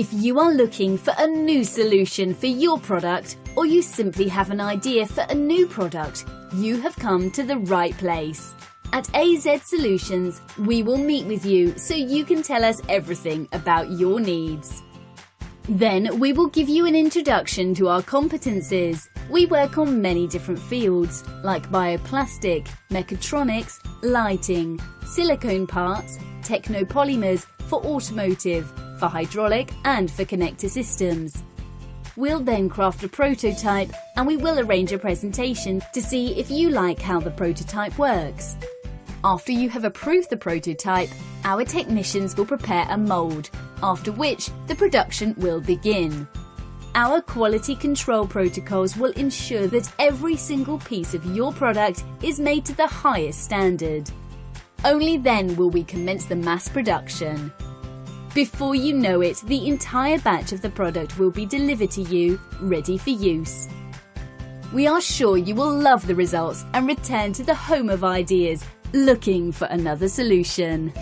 If you are looking for a new solution for your product or you simply have an idea for a new product, you have come to the right place. At AZ Solutions, we will meet with you so you can tell us everything about your needs. Then we will give you an introduction to our competencies. We work on many different fields like bioplastic, mechatronics, lighting, silicone parts, technopolymers for automotive, for hydraulic and for connector systems. We'll then craft a prototype and we will arrange a presentation to see if you like how the prototype works. After you have approved the prototype, our technicians will prepare a mould, after which the production will begin. Our quality control protocols will ensure that every single piece of your product is made to the highest standard. Only then will we commence the mass production. Before you know it, the entire batch of the product will be delivered to you, ready for use. We are sure you will love the results and return to the home of ideas looking for another solution.